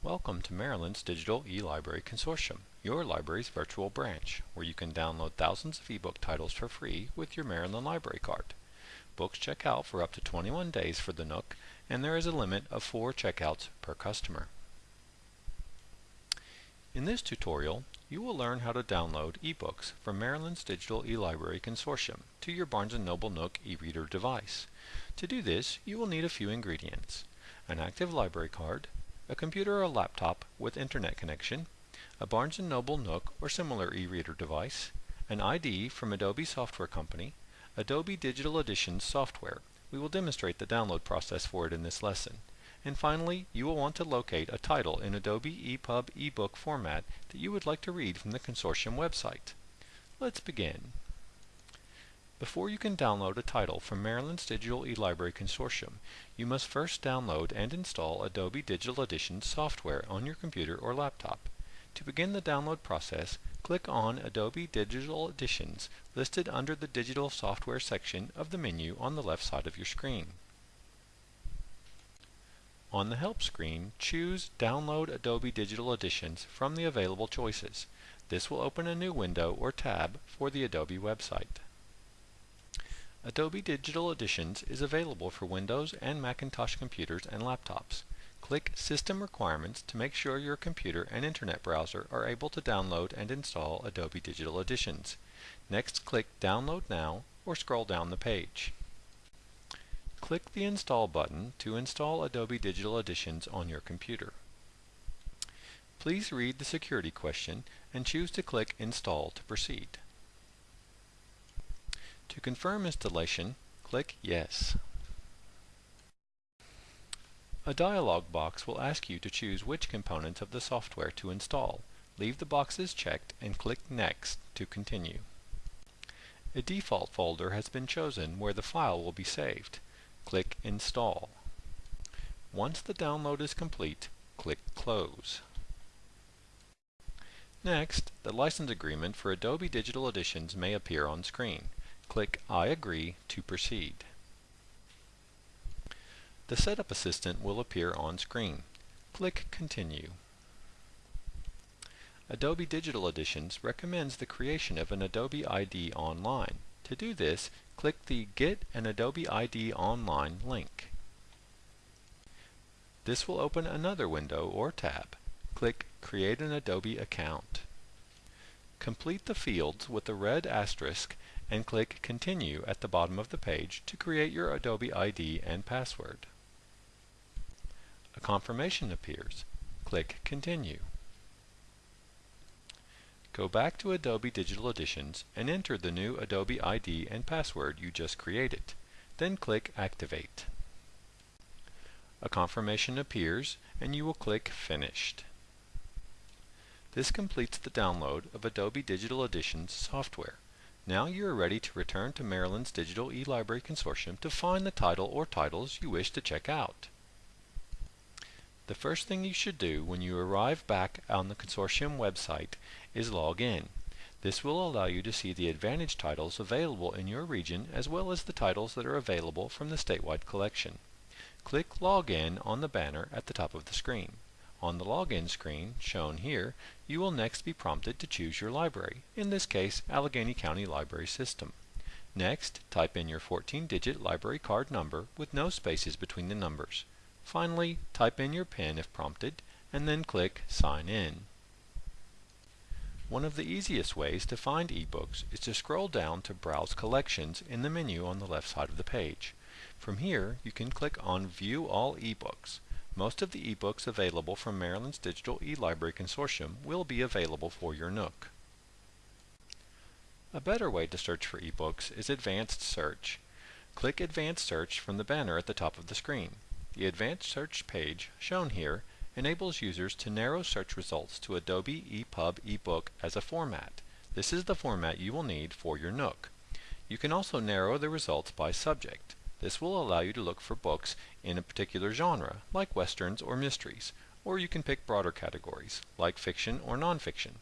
Welcome to Maryland's Digital eLibrary Consortium, your library's virtual branch, where you can download thousands of ebook titles for free with your Maryland Library Card. Books check out for up to 21 days for the Nook, and there is a limit of 4 checkouts per customer. In this tutorial, you will learn how to download ebooks from Maryland's Digital eLibrary Consortium to your Barnes & Noble Nook e-reader device. To do this, you will need a few ingredients. An active library card, a computer or laptop with internet connection, a Barnes & Noble Nook or similar e-reader device, an ID from Adobe Software Company, Adobe Digital Editions software. We will demonstrate the download process for it in this lesson. And finally, you will want to locate a title in Adobe EPUB ebook format that you would like to read from the consortium website. Let's begin. Before you can download a title from Maryland's Digital eLibrary Consortium, you must first download and install Adobe Digital Editions software on your computer or laptop. To begin the download process, click on Adobe Digital Editions listed under the Digital Software section of the menu on the left side of your screen. On the Help screen, choose Download Adobe Digital Editions from the available choices. This will open a new window or tab for the Adobe website. Adobe Digital Editions is available for Windows and Macintosh computers and laptops. Click System Requirements to make sure your computer and internet browser are able to download and install Adobe Digital Editions. Next click Download Now or scroll down the page. Click the Install button to install Adobe Digital Editions on your computer. Please read the security question and choose to click Install to proceed. To confirm installation, click Yes. A dialog box will ask you to choose which components of the software to install. Leave the boxes checked and click Next to continue. A default folder has been chosen where the file will be saved. Click Install. Once the download is complete, click Close. Next, the license agreement for Adobe Digital Editions may appear on screen. Click I agree to proceed. The Setup Assistant will appear on screen. Click Continue. Adobe Digital Editions recommends the creation of an Adobe ID online. To do this, click the Get an Adobe ID Online link. This will open another window or tab. Click Create an Adobe account. Complete the fields with the red asterisk and click Continue at the bottom of the page to create your Adobe ID and password. A confirmation appears. Click Continue. Go back to Adobe Digital Editions and enter the new Adobe ID and password you just created. Then click Activate. A confirmation appears and you will click Finished. This completes the download of Adobe Digital Editions software. Now you are ready to return to Maryland's Digital eLibrary Consortium to find the title or titles you wish to check out. The first thing you should do when you arrive back on the consortium website is log in. This will allow you to see the Advantage titles available in your region as well as the titles that are available from the statewide collection. Click Log In on the banner at the top of the screen. On the login screen, shown here, you will next be prompted to choose your library, in this case Allegany County Library System. Next, type in your 14-digit library card number with no spaces between the numbers. Finally, type in your PIN if prompted, and then click Sign In. One of the easiest ways to find ebooks is to scroll down to Browse Collections in the menu on the left side of the page. From here, you can click on View All eBooks. Most of the ebooks available from Maryland's Digital eLibrary Consortium will be available for your Nook. A better way to search for ebooks is Advanced Search. Click Advanced Search from the banner at the top of the screen. The Advanced Search page, shown here, enables users to narrow search results to Adobe EPUB ebook as a format. This is the format you will need for your Nook. You can also narrow the results by subject. This will allow you to look for books in a particular genre, like westerns or mysteries, or you can pick broader categories, like fiction or nonfiction.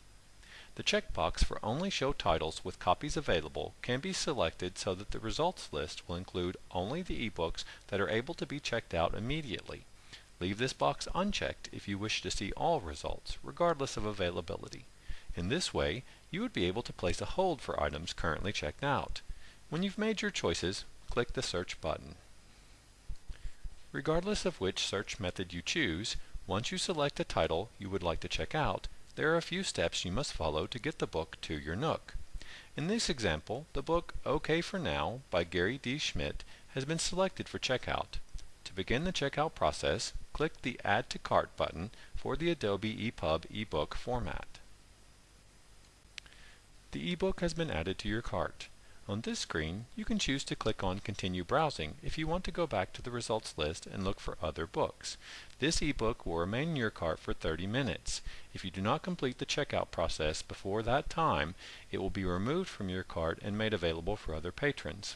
The checkbox for Only Show Titles with Copies Available can be selected so that the results list will include only the ebooks that are able to be checked out immediately. Leave this box unchecked if you wish to see all results, regardless of availability. In this way, you would be able to place a hold for items currently checked out. When you've made your choices, click the Search button. Regardless of which search method you choose, once you select a title you would like to check out, there are a few steps you must follow to get the book to your Nook. In this example, the book OK for Now by Gary D. Schmidt has been selected for checkout. To begin the checkout process, click the Add to Cart button for the Adobe EPUB ebook format. The ebook has been added to your cart. On this screen, you can choose to click on Continue Browsing if you want to go back to the results list and look for other books. This ebook will remain in your cart for 30 minutes. If you do not complete the checkout process before that time, it will be removed from your cart and made available for other patrons.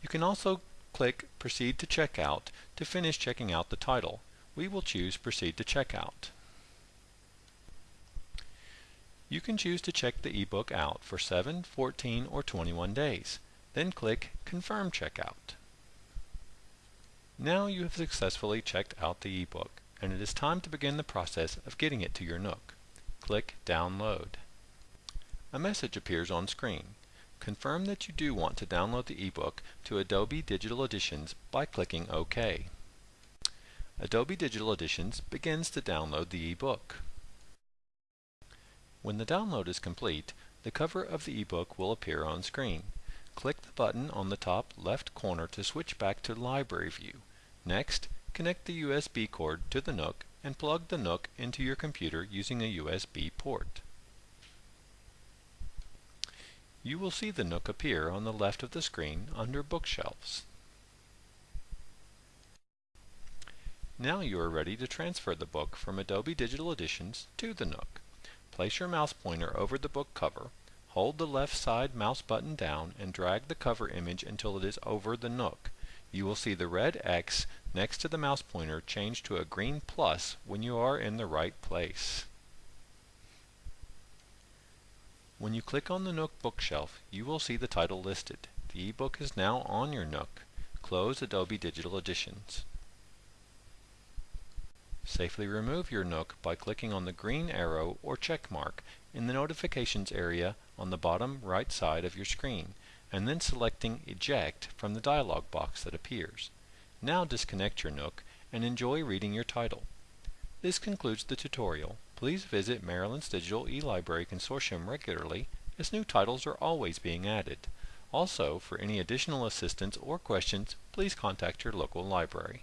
You can also click Proceed to Checkout to finish checking out the title. We will choose Proceed to Checkout. You can choose to check the ebook out for 7, 14, or 21 days. Then click Confirm Checkout. Now you have successfully checked out the ebook, and it is time to begin the process of getting it to your Nook. Click Download. A message appears on screen. Confirm that you do want to download the ebook to Adobe Digital Editions by clicking OK. Adobe Digital Editions begins to download the ebook. When the download is complete, the cover of the ebook will appear on screen. Click the button on the top left corner to switch back to Library View. Next, connect the USB cord to the Nook and plug the Nook into your computer using a USB port. You will see the Nook appear on the left of the screen under Bookshelves. Now you are ready to transfer the book from Adobe Digital Editions to the Nook. Place your mouse pointer over the book cover, hold the left side mouse button down and drag the cover image until it is over the Nook. You will see the red X next to the mouse pointer change to a green plus when you are in the right place. When you click on the Nook bookshelf, you will see the title listed. The ebook is now on your Nook. Close Adobe Digital Editions. Safely remove your Nook by clicking on the green arrow or check mark in the notifications area on the bottom right side of your screen and then selecting Eject from the dialog box that appears. Now disconnect your Nook and enjoy reading your title. This concludes the tutorial. Please visit Maryland's Digital eLibrary Consortium regularly as new titles are always being added. Also, for any additional assistance or questions, please contact your local library.